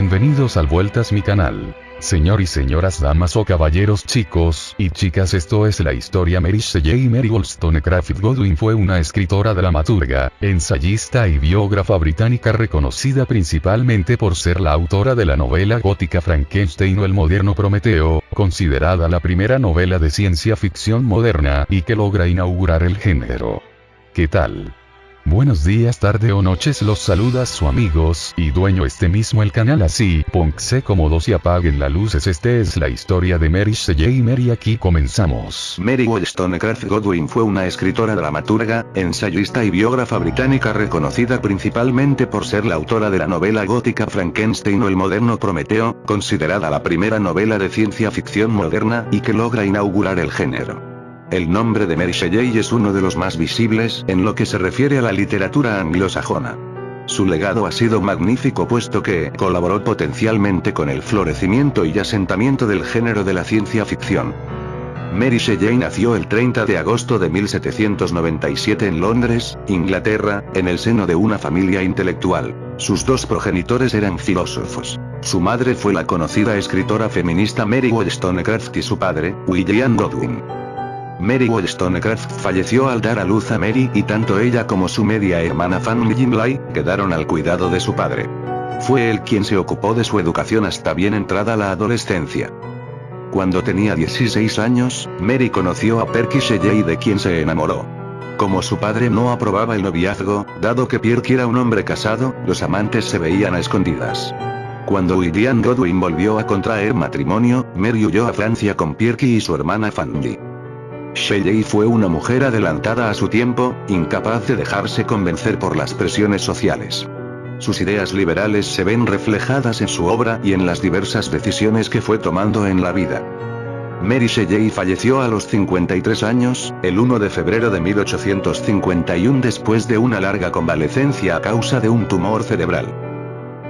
Bienvenidos al Vueltas mi canal. Señor y señoras damas o caballeros chicos y chicas esto es la historia Mary Shelley Mary Wollstonecraft Godwin fue una escritora dramaturga, ensayista y biógrafa británica reconocida principalmente por ser la autora de la novela gótica Frankenstein o el moderno Prometeo, considerada la primera novela de ciencia ficción moderna y que logra inaugurar el género. ¿Qué tal? Buenos días, tarde o noches los saluda su amigos y dueño este mismo el canal así, póngase cómodos y apaguen las luces este es la historia de Mary Shelley Mary aquí comenzamos. Mary Wollstonecraft Godwin fue una escritora dramaturga, ensayista y biógrafa británica reconocida principalmente por ser la autora de la novela gótica Frankenstein o el moderno Prometeo, considerada la primera novela de ciencia ficción moderna y que logra inaugurar el género. El nombre de Mary Shelley es uno de los más visibles en lo que se refiere a la literatura anglosajona. Su legado ha sido magnífico puesto que colaboró potencialmente con el florecimiento y asentamiento del género de la ciencia ficción. Mary Shelley nació el 30 de agosto de 1797 en Londres, Inglaterra, en el seno de una familia intelectual. Sus dos progenitores eran filósofos. Su madre fue la conocida escritora feminista Mary Wollstonecraft y su padre, William Godwin. Mary Wollstonecraft falleció al dar a luz a Mary y tanto ella como su media hermana Fanny Gimley, quedaron al cuidado de su padre. Fue él quien se ocupó de su educación hasta bien entrada la adolescencia. Cuando tenía 16 años, Mary conoció a Perky Shelley de quien se enamoró. Como su padre no aprobaba el noviazgo, dado que Perky era un hombre casado, los amantes se veían a escondidas. Cuando William Godwin volvió a contraer matrimonio, Mary huyó a Francia con Perky y su hermana Fanny. Shelley fue una mujer adelantada a su tiempo, incapaz de dejarse convencer por las presiones sociales. Sus ideas liberales se ven reflejadas en su obra y en las diversas decisiones que fue tomando en la vida. Mary Shelley falleció a los 53 años, el 1 de febrero de 1851 después de una larga convalecencia a causa de un tumor cerebral.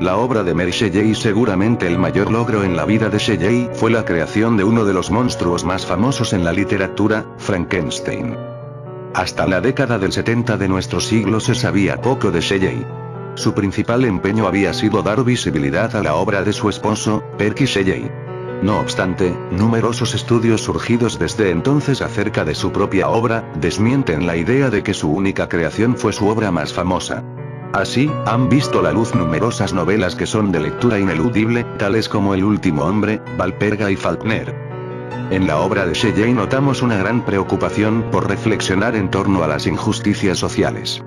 La obra de Mary Shelley seguramente el mayor logro en la vida de Shelley fue la creación de uno de los monstruos más famosos en la literatura, Frankenstein. Hasta la década del 70 de nuestro siglo se sabía poco de Shelley. Su principal empeño había sido dar visibilidad a la obra de su esposo, Perky Shelley. No obstante, numerosos estudios surgidos desde entonces acerca de su propia obra, desmienten la idea de que su única creación fue su obra más famosa. Así, han visto la luz numerosas novelas que son de lectura ineludible, tales como El último hombre, Valperga y Faulkner. En la obra de Shelley notamos una gran preocupación por reflexionar en torno a las injusticias sociales.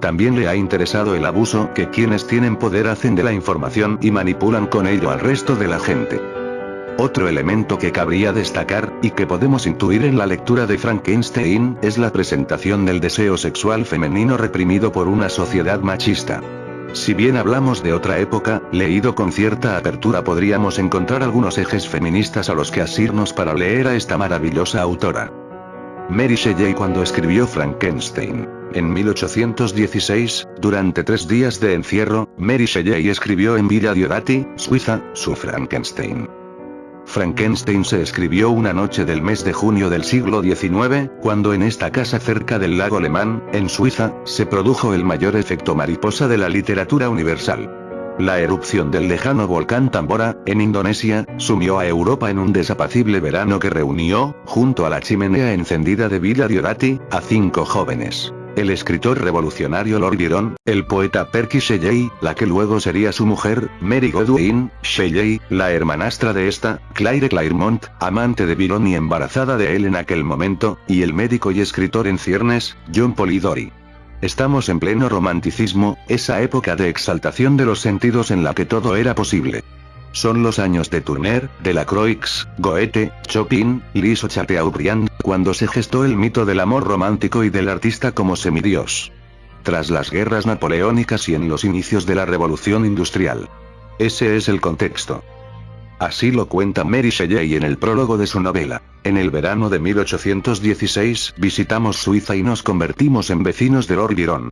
También le ha interesado el abuso que quienes tienen poder hacen de la información y manipulan con ello al resto de la gente. Otro elemento que cabría destacar, y que podemos intuir en la lectura de Frankenstein, es la presentación del deseo sexual femenino reprimido por una sociedad machista. Si bien hablamos de otra época, leído con cierta apertura podríamos encontrar algunos ejes feministas a los que asirnos para leer a esta maravillosa autora. Mary Shelley cuando escribió Frankenstein. En 1816, durante tres días de encierro, Mary Shelley escribió en Villa Diodati, Suiza, su Frankenstein. Frankenstein se escribió una noche del mes de junio del siglo XIX, cuando en esta casa cerca del lago Alemán, en Suiza, se produjo el mayor efecto mariposa de la literatura universal. La erupción del lejano volcán Tambora, en Indonesia, sumió a Europa en un desapacible verano que reunió, junto a la chimenea encendida de Villa Diorati, a cinco jóvenes el escritor revolucionario Lord Byron, el poeta Perky Shelley, la que luego sería su mujer, Mary Godwin, Shelley, la hermanastra de esta, Claire Claremont, amante de Byron y embarazada de él en aquel momento, y el médico y escritor en ciernes, John Polidori. Estamos en pleno romanticismo, esa época de exaltación de los sentidos en la que todo era posible. Son los años de Turner, de la Croix, Goethe, Chopin, Liszt o Chateaubriand, cuando se gestó el mito del amor romántico y del artista como semidios. Tras las guerras napoleónicas y en los inicios de la revolución industrial. Ese es el contexto. Así lo cuenta Mary Shelley en el prólogo de su novela. En el verano de 1816 visitamos Suiza y nos convertimos en vecinos de Lord Byron.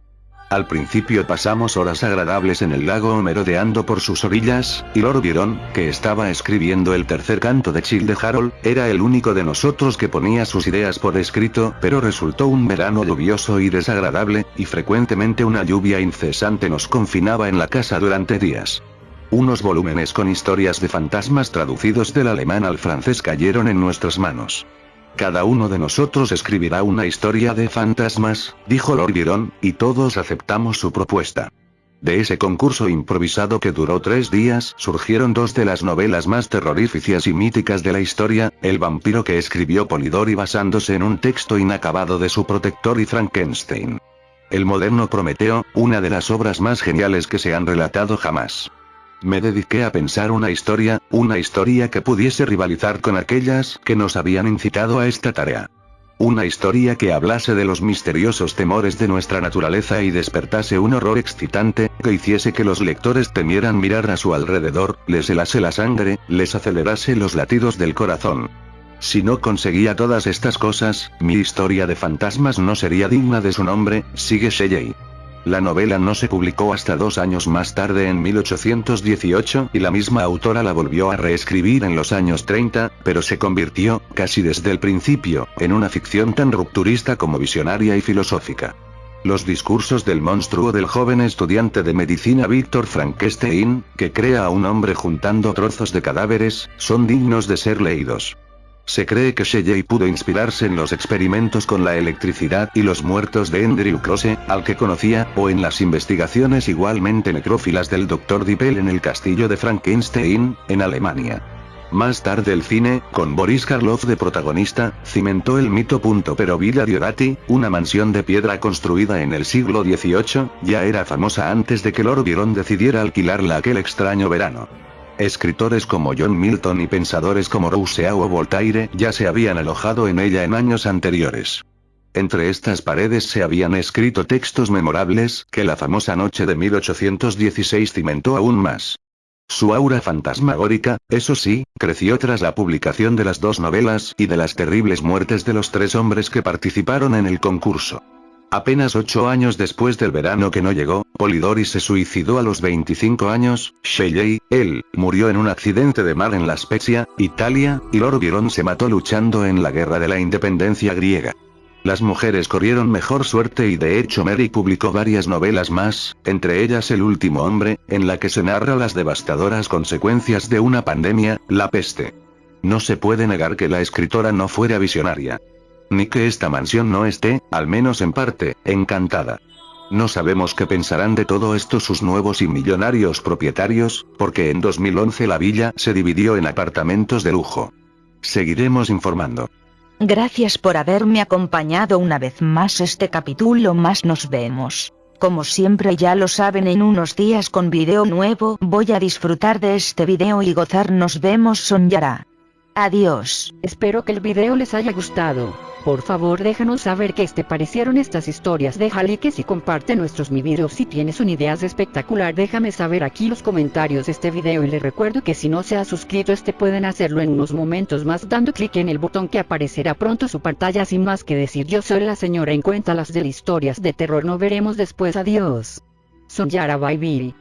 Al principio pasamos horas agradables en el lago merodeando por sus orillas, y Lord Byron, que estaba escribiendo el tercer canto de Childe Harold, era el único de nosotros que ponía sus ideas por escrito, pero resultó un verano lluvioso y desagradable, y frecuentemente una lluvia incesante nos confinaba en la casa durante días. Unos volúmenes con historias de fantasmas traducidos del alemán al francés cayeron en nuestras manos. Cada uno de nosotros escribirá una historia de fantasmas, dijo Lord Byron, y todos aceptamos su propuesta. De ese concurso improvisado que duró tres días surgieron dos de las novelas más terroríficas y míticas de la historia, El vampiro que escribió Polidori basándose en un texto inacabado de su protector y Frankenstein. El moderno Prometeo, una de las obras más geniales que se han relatado jamás. Me dediqué a pensar una historia, una historia que pudiese rivalizar con aquellas que nos habían incitado a esta tarea. Una historia que hablase de los misteriosos temores de nuestra naturaleza y despertase un horror excitante, que hiciese que los lectores temieran mirar a su alrededor, les helase la sangre, les acelerase los latidos del corazón. Si no conseguía todas estas cosas, mi historia de fantasmas no sería digna de su nombre, sigue Shelley. La novela no se publicó hasta dos años más tarde en 1818 y la misma autora la volvió a reescribir en los años 30, pero se convirtió, casi desde el principio, en una ficción tan rupturista como visionaria y filosófica. Los discursos del monstruo del joven estudiante de medicina Víctor Frankenstein, que crea a un hombre juntando trozos de cadáveres, son dignos de ser leídos. Se cree que Shelley pudo inspirarse en los experimentos con la electricidad y los muertos de Andrew Close, al que conocía, o en las investigaciones igualmente necrófilas del Dr. Dippel en el castillo de Frankenstein, en Alemania. Más tarde el cine, con Boris Karloff de protagonista, cimentó el mito. Pero Villa Diorati, una mansión de piedra construida en el siglo XVIII, ya era famosa antes de que Lord Byron decidiera alquilarla aquel extraño verano. Escritores como John Milton y pensadores como Rousseau o Voltaire ya se habían alojado en ella en años anteriores. Entre estas paredes se habían escrito textos memorables, que la famosa noche de 1816 cimentó aún más. Su aura fantasmagórica, eso sí, creció tras la publicación de las dos novelas y de las terribles muertes de los tres hombres que participaron en el concurso. Apenas ocho años después del verano que no llegó, Polidori se suicidó a los 25 años, Shelley, él, murió en un accidente de mar en La Spezia, Italia, y Lord Byron se mató luchando en la Guerra de la Independencia griega. Las mujeres corrieron mejor suerte y de hecho Mary publicó varias novelas más, entre ellas El último hombre, en la que se narra las devastadoras consecuencias de una pandemia, la peste. No se puede negar que la escritora no fuera visionaria. Ni que esta mansión no esté, al menos en parte, encantada. No sabemos qué pensarán de todo esto sus nuevos y millonarios propietarios, porque en 2011 la villa se dividió en apartamentos de lujo. Seguiremos informando. Gracias por haberme acompañado una vez más este capítulo más nos vemos. Como siempre ya lo saben en unos días con video nuevo voy a disfrutar de este video y gozar nos vemos soñará. Adiós. Espero que el video les haya gustado. Por favor déjanos saber qué te parecieron estas historias. Deja like y comparte nuestros videos. Si tienes una idea espectacular déjame saber aquí los comentarios de este video y les recuerdo que si no se ha suscrito este pueden hacerlo en unos momentos más dando clic en el botón que aparecerá pronto su pantalla sin más que decir yo soy la señora en cuenta las de historias de terror no veremos después adiós. Son Yara Bye